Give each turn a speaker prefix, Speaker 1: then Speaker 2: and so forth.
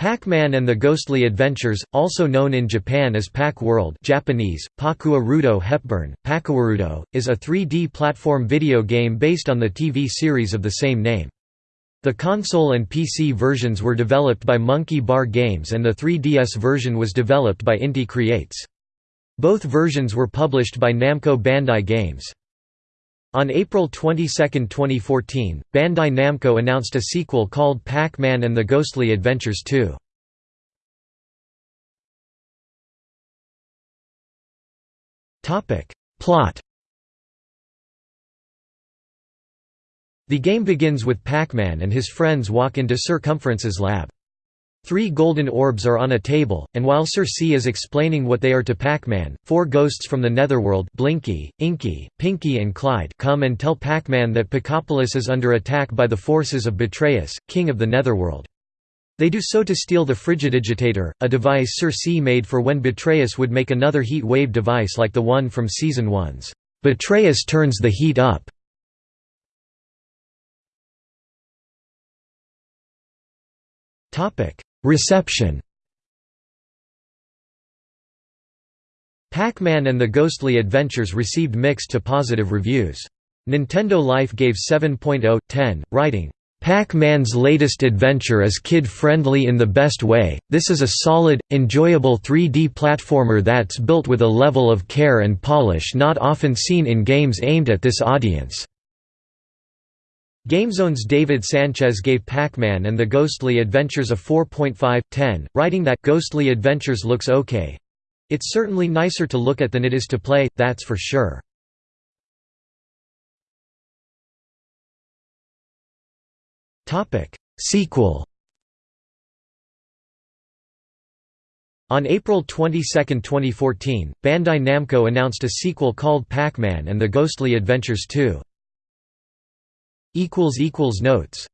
Speaker 1: Pac-Man and the Ghostly Adventures, also known in Japan as Pac-World Japanese, Pakua Rudo Hepburn, Pakuwarudo, is a 3D platform video game based on the TV series of the same name. The console and PC versions were developed by Monkey Bar Games and the 3DS version was developed by Inti Creates. Both versions were published by Namco Bandai Games. On April 22, 2014, Bandai Namco announced a sequel called Pac-Man and the Ghostly Adventures 2. Plot The game begins with Pac-Man and his friends walk into Sir Cumference's lab. Three golden orbs are on a table, and while Sir C is explaining what they are to Pac-Man, four ghosts from the Netherworld Blinky, Inky, Pinky and Clyde come and tell Pac-Man that Pacopolis is under attack by the forces of Betrayus, king of the Netherworld. They do so to steal the Frigidigitator, a device Sir C made for when Betrayus would make another heat wave device like the one from Season 1's Betrayus turns the heat up. Topic Reception Pac-Man and the Ghostly Adventures received mixed to positive reviews. Nintendo Life gave 7.0/10, writing, Pac-Man's latest adventure is kid-friendly in the best way, this is a solid, enjoyable 3D platformer that's built with a level of care and polish not often seen in games aimed at this audience. GameZone's David Sanchez gave Pac-Man and the Ghostly Adventures a 4.5/10, writing that Ghostly Adventures looks okay. It's certainly nicer to look at than it is to play, that's for sure. Sequel On April 22, 2014, Bandai Namco announced a sequel called Pac-Man and the Ghostly Adventures 2. Notes